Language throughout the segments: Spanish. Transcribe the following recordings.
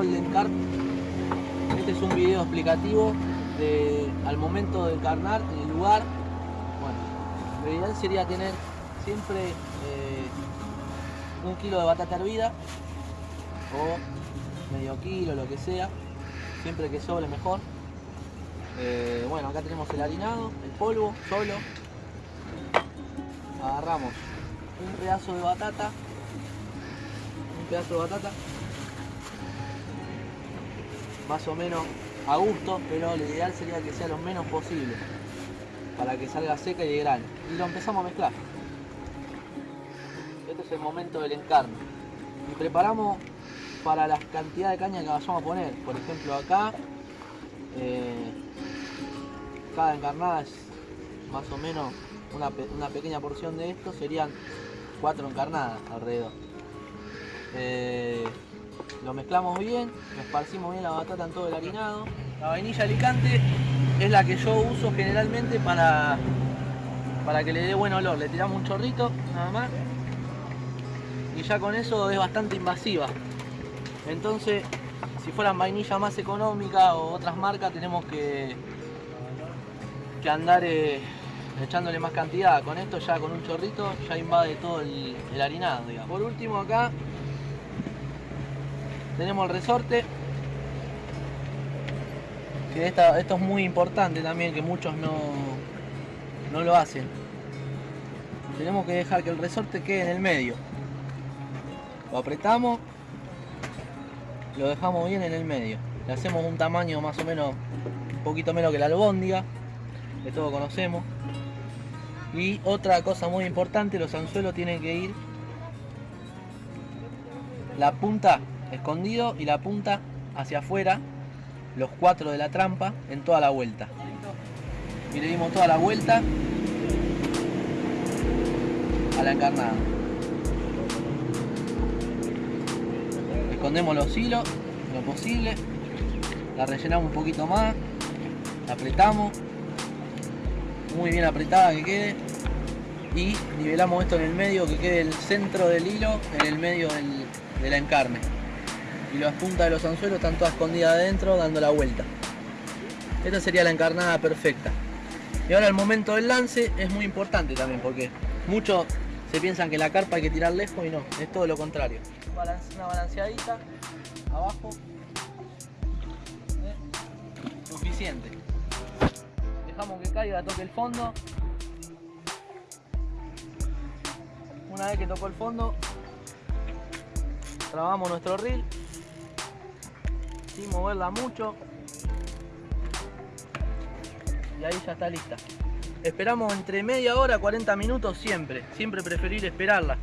Carp, este es un video explicativo de al momento de encarnar en el lugar. Bueno, lo ideal sería tener siempre eh, un kilo de batata hervida o medio kilo, lo que sea, siempre que sobre mejor. Eh, bueno, acá tenemos el harinado, el polvo, solo. Agarramos un pedazo de batata, un pedazo de batata, más o menos a gusto, pero lo ideal sería que sea lo menos posible para que salga seca y de grano. Y lo empezamos a mezclar. Este es el momento del encarne. Y preparamos para la cantidad de caña que vayamos a poner. Por ejemplo acá, eh, cada encarnada es más o menos una, una, pequeña porción de esto, serían cuatro encarnadas alrededor. Eh, lo mezclamos bien, esparcimos bien la batata en todo el harinado. La vainilla alicante es la que yo uso generalmente para, para que le dé buen olor. Le tiramos un chorrito, nada más. Y ya con eso es bastante invasiva. Entonces, si fueran vainilla más económica o otras marcas, tenemos que, que andar eh, echándole más cantidad. Con esto ya con un chorrito ya invade todo el, el harinado. Digamos. Por último acá tenemos el resorte. Que esto es muy importante también que muchos no, no lo hacen. Tenemos que dejar que el resorte quede en el medio. Lo apretamos lo dejamos bien en el medio. Le hacemos un tamaño más o menos un poquito menos que la albóndiga que todos conocemos. Y otra cosa muy importante los anzuelos tienen que ir la punta escondido y la punta hacia afuera, los cuatro de la trampa en toda la vuelta. Y le dimos toda la vuelta a la encarnada. Escondemos los hilos lo posible, la rellenamos un poquito más, la apretamos, muy bien apretada que quede y nivelamos esto en el medio que quede el centro del hilo en el medio del, de la encarne y las puntas de los anzuelos están todas escondidas adentro dando la vuelta. Esta sería la encarnada perfecta. Y ahora el momento del lance es muy importante también porque muchos se piensan que la carpa hay que tirar lejos y no, es todo lo contrario. Una balanceadita, abajo, ¿eh? suficiente. Dejamos que caiga, toque el fondo. Una vez que tocó el fondo, trabamos nuestro reel sin moverla mucho. Y ahí ya está lista. Esperamos entre media hora 40 minutos siempre siempre preferir esperarla.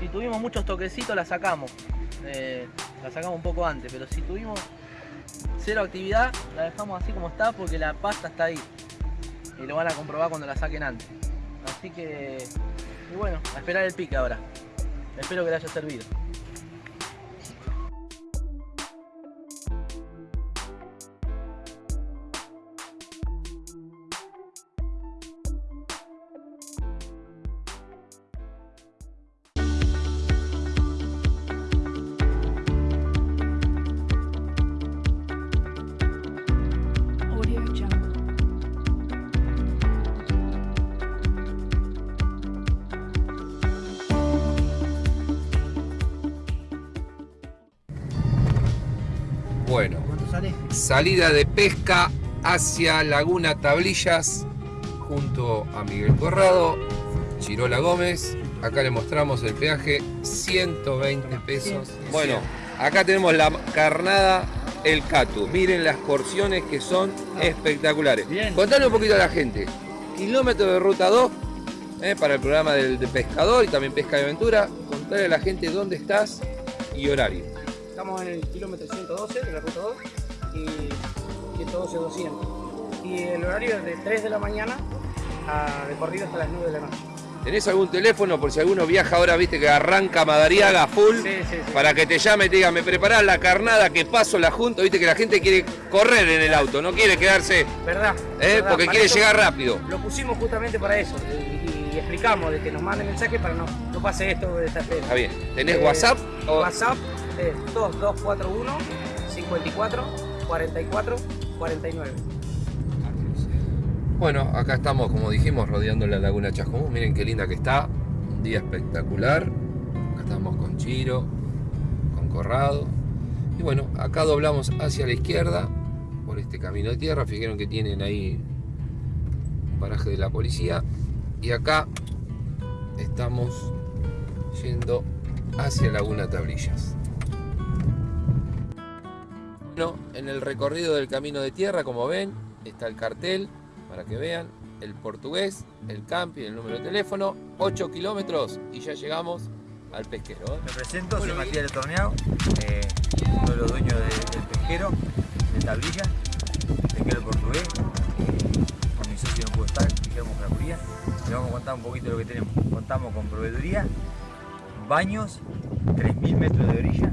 Si tuvimos muchos toquecitos la sacamos. Eh, la sacamos un poco antes pero si tuvimos cero actividad la dejamos así como está porque la pasta está ahí. Y lo van a comprobar cuando la saquen antes. Así que bueno a esperar el pique ahora. Espero que le haya servido salida de pesca hacia Laguna Tablillas junto a Miguel Corrado, Chirola Gómez. Acá le mostramos el peaje, 120 pesos. Bueno, acá tenemos la carnada El Catu. Miren las porciones que son espectaculares. Contale un poquito a la gente. Kilómetro de ruta 2 eh, para el programa del, pescador y también pesca de aventura. Contale a la gente dónde estás y horario. Estamos en el kilómetro 112 de la ruta 2 y 112-200. Y el horario es de 3 de la mañana a recorrido hasta las 9 de la noche. ¿Tenés algún teléfono por si alguno viaja ahora, viste que arranca Madariaga full? Sí, sí, sí. Para que te llame y te diga, me preparás la carnada que paso la junta, viste que la gente quiere correr en el auto, no quiere quedarse. ¿Verdad? ¿eh? ¿verdad? Porque Para quiere llegar rápido. Lo pusimos justamente para eso. Y, explicamos de que nos manden mensaje para no, no pase esto de esta Está bien. ¿Tenés WhatsApp? WhatsApp es 2241 54 44 49. Bueno, acá estamos, como dijimos, rodeando la laguna Chascomús. Miren qué linda que está. Un día espectacular. Acá estamos con Chiro, con Corrado. Y bueno, acá doblamos hacia la izquierda por este camino de tierra. Fijaron que tienen ahí un paraje de la policía. Y acá estamos yendo hacia Laguna Tablillas. Bueno, en el recorrido del camino de tierra, como ven, está el cartel para que vean el portugués, el campi, el número de teléfono, 8 kilómetros y ya llegamos al pesquero. ¿eh? Me presento, soy Matías del Torneado, eh, uno de los dueños del pesquero, de tablilla, pesquero portugués. con mi socio no puedo estar, Guillermo Fracuría. Le vamos a contar un poquito de lo que tenemos. Contamos con proveeduría, baños, 3.000 metros de orilla,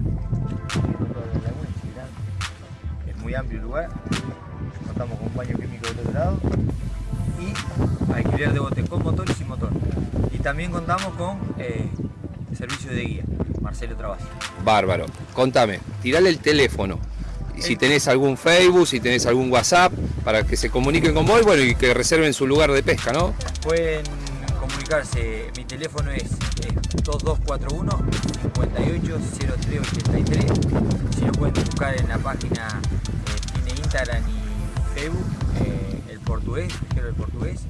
muy amplio el lugar, contamos con un baño químico otro lado y alquiler de botes con motor y sin motor. Y también contamos con eh, servicio de guía, Marcelo Travasio. Bárbaro. Contame, tirale el teléfono. Y si tenés algún Facebook, si tenés algún WhatsApp, para que se comuniquen con vos bueno, y que reserven su lugar de pesca, ¿no? Pueden comunicarse, mi teléfono es, 2241 580383 Si lo pueden buscar en la página, eh, tiene Instagram y Facebook, eh, el portugués, quiero el portugués.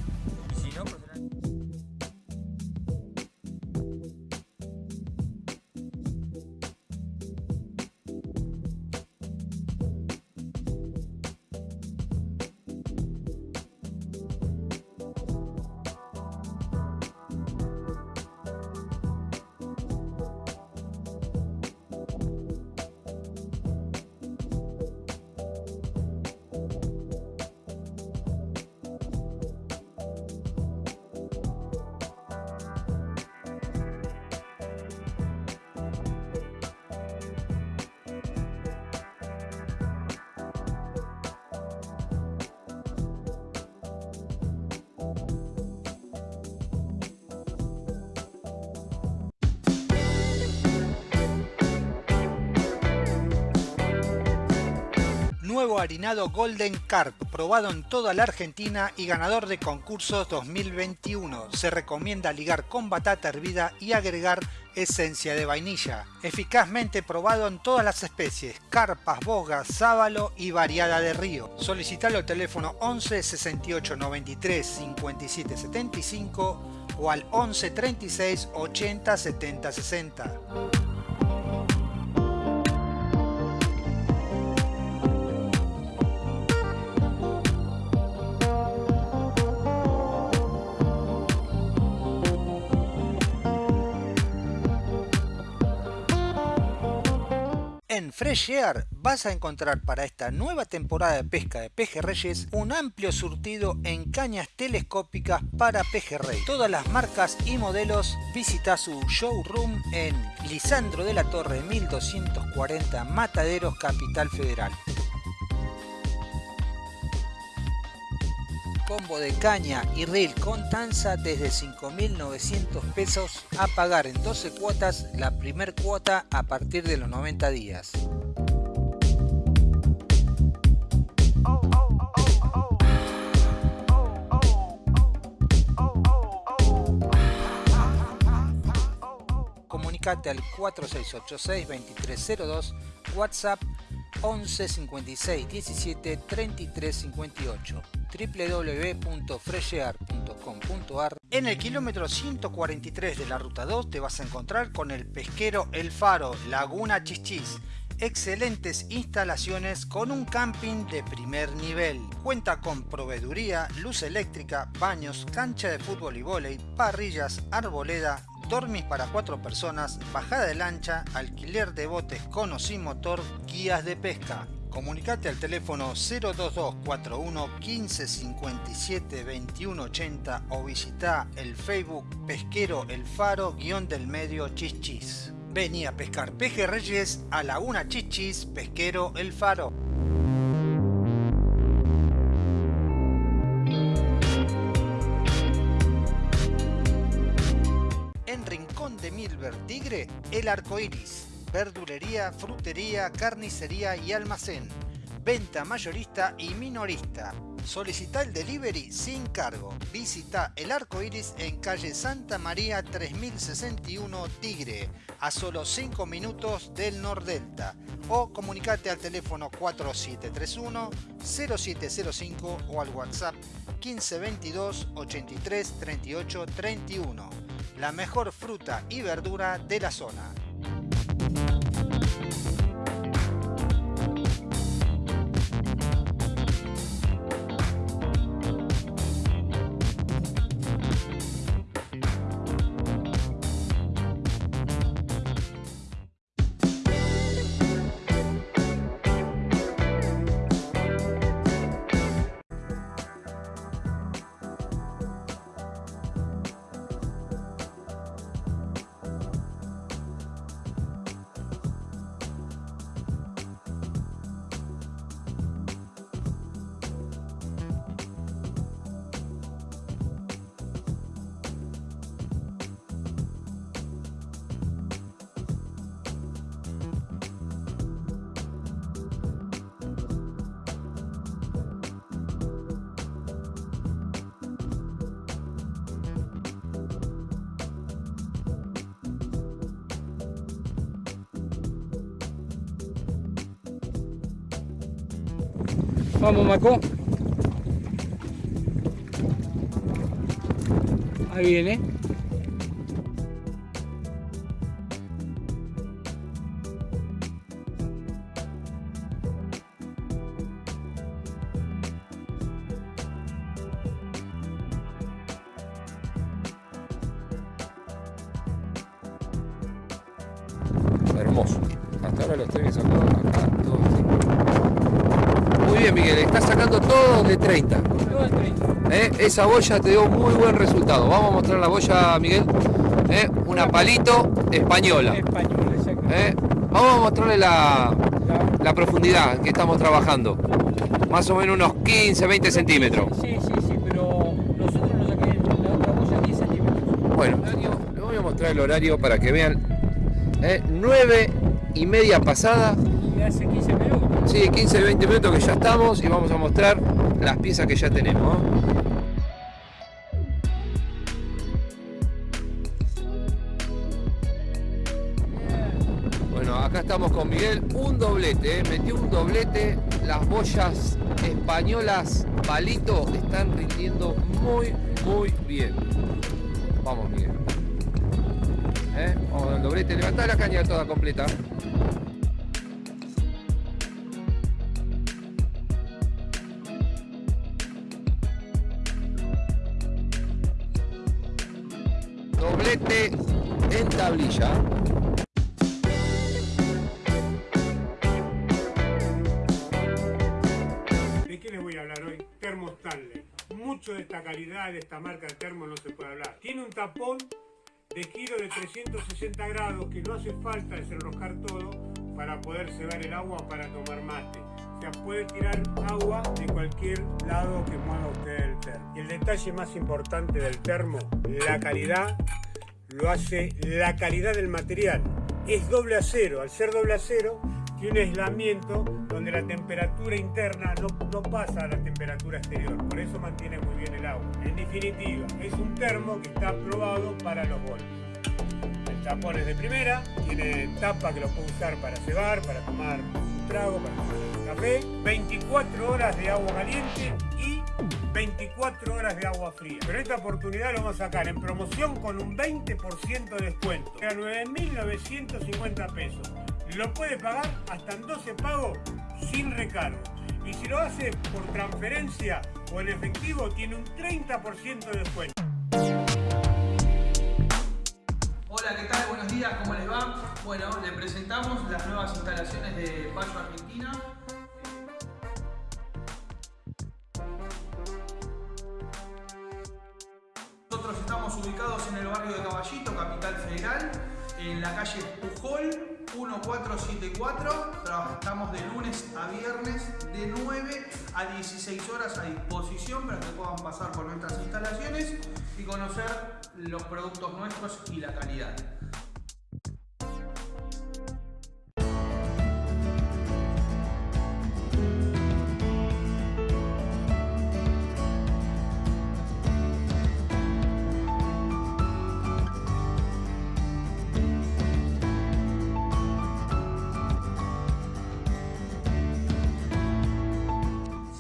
Nuevo harinado Golden Carp, probado en toda la Argentina y ganador de concursos 2021. Se recomienda ligar con batata hervida y agregar esencia de vainilla. Eficazmente probado en todas las especies, carpas, bogas, sábalo y variada de río. Solicitalo al teléfono 11 68 93 57 75 o al 11 36 80 70 60. En Fresh Air vas a encontrar para esta nueva temporada de pesca de pejerreyes un amplio surtido en cañas telescópicas para pejerrey. Todas las marcas y modelos visita su showroom en Lisandro de la Torre 1240 Mataderos Capital Federal. Combo de caña y reel con tanza desde 5.900 pesos a pagar en 12 cuotas la primer cuota a partir de los 90 días. Comunicate al 4686 2302 WhatsApp 11 56 17 33 58 www.freshear.com.ar En el kilómetro 143 de la ruta 2 te vas a encontrar con el pesquero El Faro, Laguna Chichis. Excelentes instalaciones con un camping de primer nivel. Cuenta con proveeduría, luz eléctrica, baños, cancha de fútbol y vóley, parrillas, arboleda, dormis para cuatro personas, bajada de lancha, alquiler de botes con o sin motor, guías de pesca. Comunicate al teléfono 02241 1557 2180 o visita el Facebook Pesquero El Faro guion del medio Chichis. Vení a pescar pejerreyes a Laguna Chichis Pesquero El Faro. restaurante Milver Tigre, El Arco Iris. Verdulería, frutería, carnicería y almacén. Venta mayorista y minorista. Solicita el delivery sin cargo. Visita El Arco Iris en calle Santa María 3061 Tigre, a solo 5 minutos del Nordelta. O comunicate al teléfono 4731 0705 o al WhatsApp 1522 83 38 31. La mejor fruta y verdura de la zona. Vamos, Maco. Ahí viene. Esa boya te dio muy buen resultado. Vamos a mostrar la boya, Miguel. ¿eh? Una palito española. Español, exacto. ¿eh? Vamos a mostrarle la, La- profundidad que estamos trabajando. Más o menos unos 15, 20 centímetros. Sí, sí, sí, pero nosotros nos sacamos la otra boya 10 centímetros. Bueno, les voy a mostrar el horario para que vean. ¿eh? 9 y media pasada. Y hace 15 minutos. Sí, 15, 20 minutos que ya estamos y vamos a mostrar las piezas que ya tenemos. ¿no? Con Miguel, un doblete, ¿eh? metió un doblete, las boyas españolas palito están rindiendo muy, muy bien. Vamos Miguel. ¿Eh? Vamos al doblete, levantá la caña toda completa. Doblete en tablilla. De esta marca de termo no se puede hablar. Tiene un tapón de giro de 360 grados que no hace falta desenroscar todo para poder cebar el agua para tomar mate. O sea, puede tirar agua de cualquier lado que mueva usted el termo. Y el detalle más importante del termo, la calidad, lo hace la calidad del material. Es doble acero. Al ser doble acero, tiene un aislamiento donde la temperatura interna no, pasa a la temperatura exterior. Por eso mantiene muy bien el agua. En definitiva, es un termo que está aprobado para los golpes. El tapón es de primera, tiene tapa que lo puede usar para cebar, para tomar un trago, para un café. 24 horas de agua caliente y 24 horas de agua fría. Pero esta oportunidad lo vamos a sacar en promoción con un 20% de descuento. A 9.950 pesos. Lo puede pagar hasta en 12 pagos sin recargo. Y si lo hace por transferencia o en efectivo, tiene un 30% de descuento. Hola, ¿qué tal? Buenos días, ¿cómo les va? Bueno, le presentamos las nuevas instalaciones de Bayo Argentina. Nosotros estamos ubicados en el barrio de Caballito, Capital Federal, en la calle Pujol 1474. Trabajamos de lunes a viernes de 9 a 16 horas a disposición para que puedan pasar por nuestras instalaciones y conocer los productos nuestros y la calidad.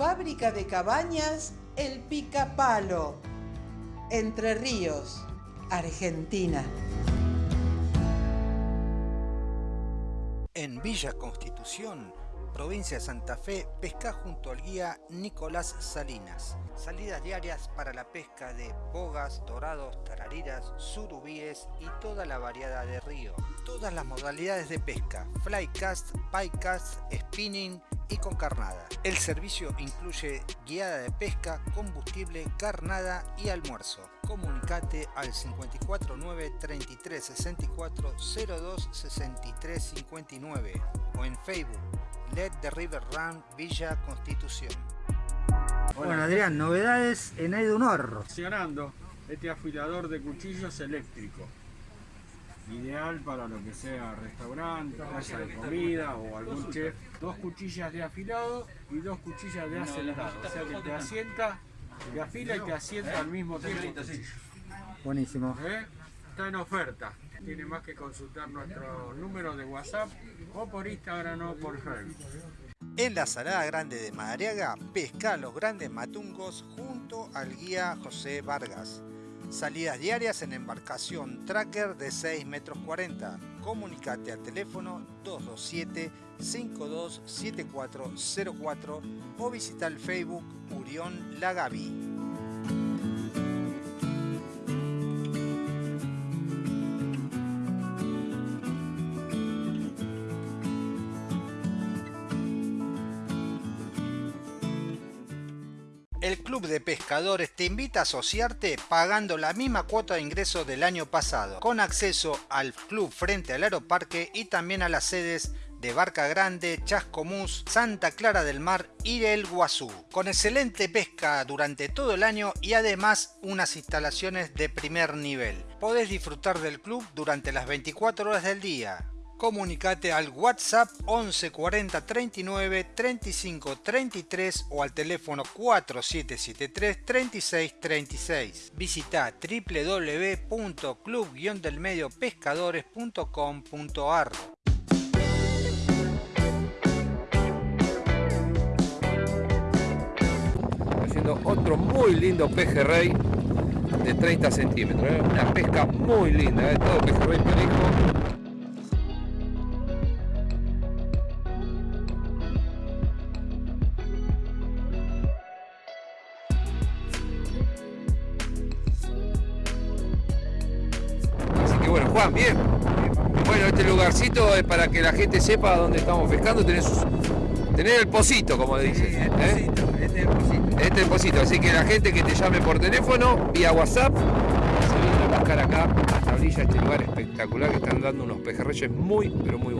Fábrica de cabañas El Picapalo, Entre Ríos, Argentina. En Villa Constitución, provincia de Santa Fe, pesca junto al guía Nicolás Salinas. Salidas diarias para la pesca de bogas, dorados, tarariras, surubíes y toda la variedad de río. Todas las modalidades de pesca, flycast, picast, spinning y con carnada. El servicio incluye guiada de pesca, combustible, carnada y almuerzo. Comunicate al 549 33 64 02 63 59 o en Facebook Let the River Run Villa Constitución. Bueno Adrián, novedades en Aidunor. Funcionando este afilador de cuchillos eléctrico. Ideal para lo que sea restaurante, casa de comida o algún chef. Dos cuchillas de afilado y dos cuchillas de acelerado. O sea que te asienta, te afila y te asienta al mismo tiempo. Buenísimo. ¿Eh? Está en oferta. Tiene más que consultar nuestro número de WhatsApp o por Instagram o por Facebook. En la Salada Grande de Madariaga, pesca los grandes matungos junto al guía José Vargas. Salidas diarias en embarcación tracker de 6 metros 40. Comunicate al teléfono 227-527404 o visita el Facebook Urión Lagavi. El Club de Pescadores te invita a asociarte pagando la misma cuota de ingreso del año pasado, con acceso al club frente al aeroparque y también a las sedes de Barca Grande, Chascomús, Santa Clara del Mar y el Guazú, con excelente pesca durante todo el año y además unas instalaciones de primer nivel. Podés disfrutar del club durante las 24 horas del día, Comunicate al WhatsApp 11 40 39 35 33 o al teléfono 4773 36 36. Visita www.club-delmediopescadores.com.ar Haciendo otro muy lindo pejerrey de 30 centímetros. ¿eh? Una pesca muy linda, ¿eh? todo pejerrey parejo. Lugarcito es para que la gente sepa dónde estamos pescando. Tenés, tener el pocito, como dicen. Sí, el ¿eh? pocito, este es el pocito. Este es el pocito. Así que la gente que te llame por teléfono, vía WhatsApp, se viene a pescar acá a Tablilla, este lugar espectacular que están dando unos pejerreyes muy, pero muy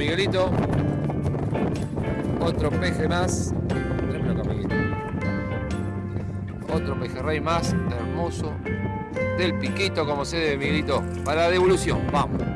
Miguelito. Otro peje más. Otro pejerrey más, hermoso. Del piquito, como se debe, Miguelito. Para la devolución, vamos.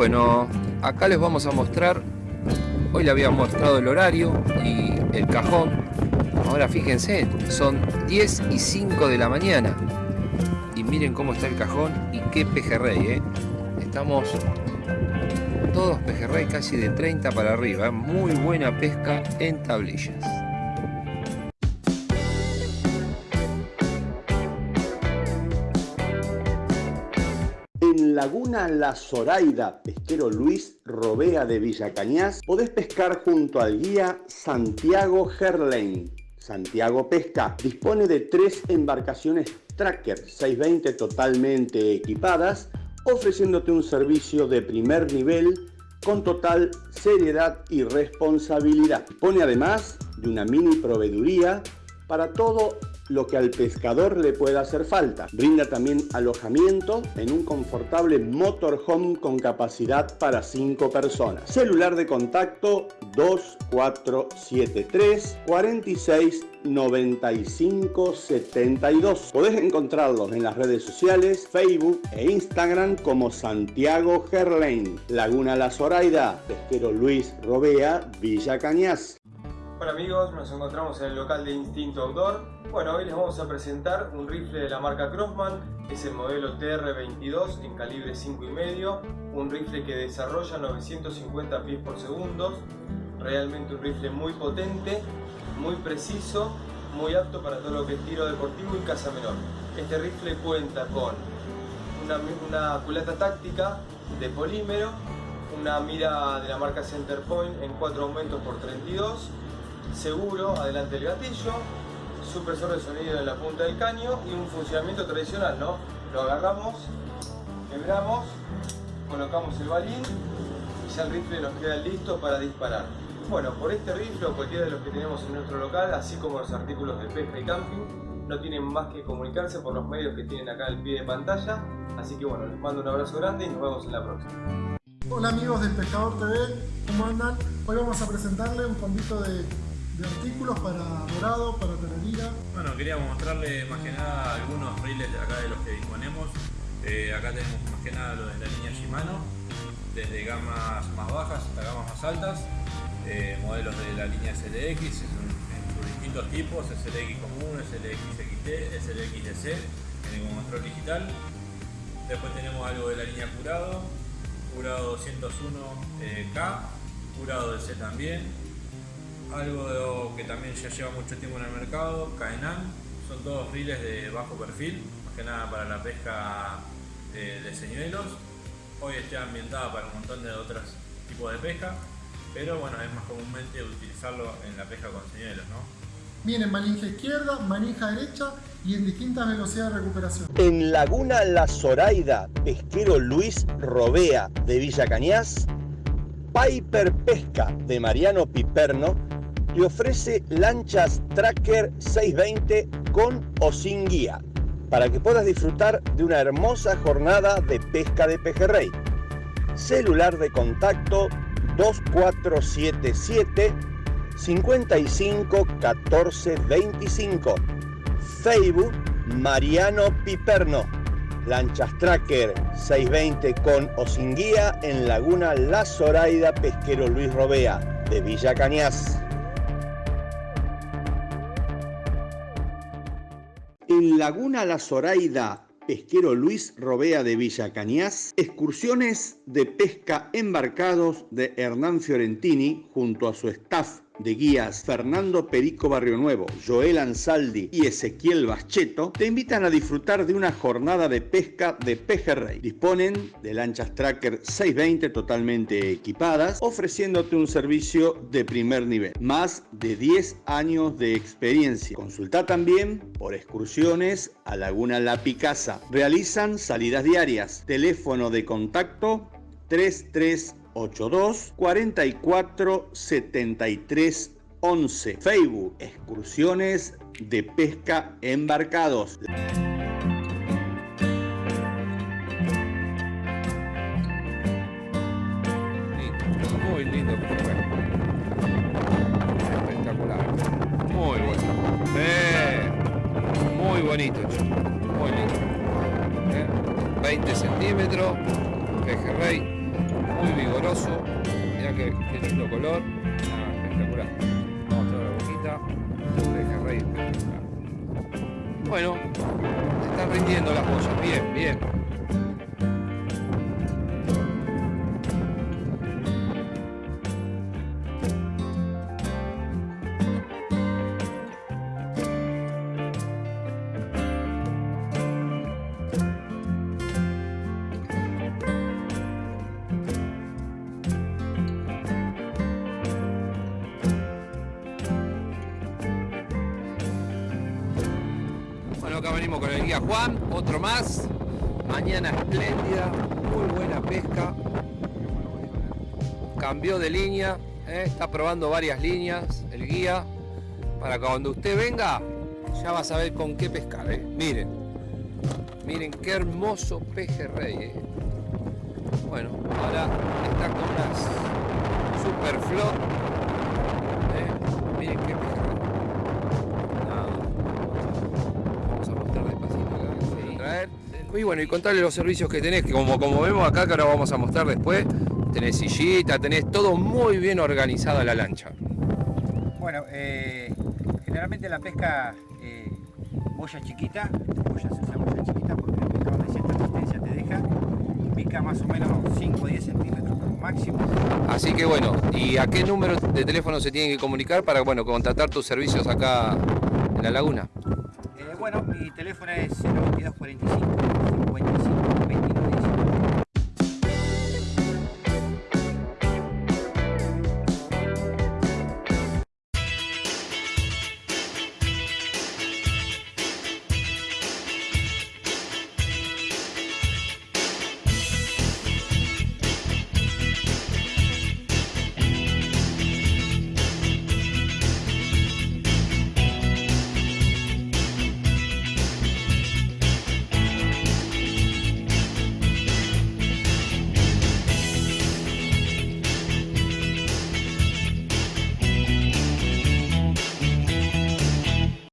Bueno, acá les vamos a mostrar, hoy le había mostrado el horario y el cajón. Ahora fíjense, son 10 y 5 de la mañana. Y miren cómo está el cajón y qué pejerrey, ¿eh? Estamos todos pejerrey casi de 30 para arriba. ¿eh? Muy buena pesca en tablillas. Laguna La Zoraida, pesquero Luis Robea de Villa Cañas, podés pescar junto al guía Santiago Gerlain. Santiago Pesca dispone de tres embarcaciones Tracker 620 totalmente equipadas, ofreciéndote un servicio de primer nivel con total seriedad y responsabilidad. Dispone además de una mini proveeduría para todo lo que al pescador le pueda hacer falta. Brinda también alojamiento en un confortable motorhome con capacidad para 5 personas. Celular de contacto 2473 46 95 72. Podés encontrarlos en las redes sociales, Facebook e Instagram como Santiago Gerlain, Laguna La Zoraida, Pesquero Luis Robea, Villa Cañas. Hola amigos, nos encontramos en el local de Instinto Outdoor. Bueno, hoy les vamos a presentar un rifle de la marca Crossman, es el modelo TR22 en calibre 5,5, un rifle que desarrolla 950 pies por segundo, realmente un rifle muy potente, muy preciso, muy apto para todo lo que es tiro deportivo y caza menor. Este rifle cuenta con una, culata táctica de polímero, una mira de la marca Centerpoint en 4 aumentos por 32, seguro adelante el gatillo, supresor de sonido en la punta del caño y un funcionamiento tradicional, ¿no? Lo agarramos, quebramos, colocamos el balín y ya el rifle nos queda listo para disparar. Bueno, por este rifle o cualquiera de los que tenemos en nuestro local, así como los artículos de pesca y camping, no tienen más que comunicarse por los medios que tienen acá al pie de pantalla. Así que bueno, les mando un abrazo grande y nos vemos en la próxima. Hola amigos del Pescador TV, ¿cómo andan? Hoy vamos a presentarles un convito de, artículos para dorado, para tararira. Bueno, queríamos mostrarle más que nada algunos reels de acá de los que disponemos. Eh, acá tenemos más que nada lo de la línea Shimano, desde gamas más bajas hasta gamas más altas. Eh, modelos de la línea SLX en, sus distintos tipos, SLX común, SLX XT, SLX DC, en el control digital. Después tenemos algo de la línea Curado, Curado 201K, Curado DC también. Algo que también ya lleva mucho tiempo en el mercado, Caenan, son todos riles de bajo perfil, más que nada para la pesca de, de señuelos. Hoy está ambientada para un montón de otros tipos de pesca pero bueno, es más comúnmente utilizarlo en la pesca con señuelos, ¿no? Viene en manija izquierda, manija derecha y en distintas velocidades de recuperación. En Laguna La Zoraida, pesquero Luis Robea de Villa Cañas, Piper Pesca de Mariano Piperno te ofrece lanchas Tracker 620 con o sin guía para que puedas disfrutar de una hermosa jornada de pesca de pejerrey. Celular de contacto 2477 55 14 25. Facebook Mariano Piperno. Lanchas Tracker 620 con o sin guía en Laguna La Zoraida Pesquero Luis Robea de Villa Cañas. En Laguna La Zoraida pesquero Luis Robea de Villa Cañas, excursiones de pesca embarcados de Hernán Fiorentini junto a su staff de guías Fernando Perico Barrio Nuevo, Joel Ansaldi y Ezequiel Bacheto te invitan a disfrutar de una jornada de pesca de pejerrey. Disponen de lanchas Tracker 620 totalmente equipadas, ofreciéndote un servicio de primer nivel. Más de 10 años de experiencia. Consulta también por excursiones a Laguna La Picasa. Realizan salidas diarias. Teléfono de contacto 33 82 44 73 11. Facebook, excursiones de pesca embarcados. Muy lindo Espectacular. Muy bueno. Eh, muy bonito, Muy lindo. 20 eh, centímetros. Pejerrey muy vigoroso. Mirá qué, qué lindo color. Ah, espectacular. Vamos a la boquita. Pejerrey espectacular. Bueno, se están rindiendo las boyas. Bien, bien. Acá venimos con el guía Juan, otro más. Mañana espléndida, muy buena pesca. Cambió de línea, ¿eh? está probando varias líneas el guía. Para que cuando usted venga, ya va a saber con qué pescar. ¿eh? Miren, miren qué hermoso pejerrey. ¿eh? Bueno, ahora está con unas super flor. ¿eh? Miren qué pejerrey. Vamos a mostrar despacito acá. sí. Traer. Y bueno, y contarle los servicios que tenés, que como, como vemos acá, que ahora vamos a mostrar después, tenés sillita, tenés todo muy bien organizado la lancha. Bueno, eh, generalmente la pesca eh, boya chiquita, boya se usa boya chiquita porque el pescado de cierta resistencia te deja, pica más o menos 5 o 10 centímetros como máximo. Así que bueno, ¿y a qué número de teléfono se tienen que comunicar para bueno, contratar tus servicios acá en la laguna? Bueno, mi teléfono es 9245 55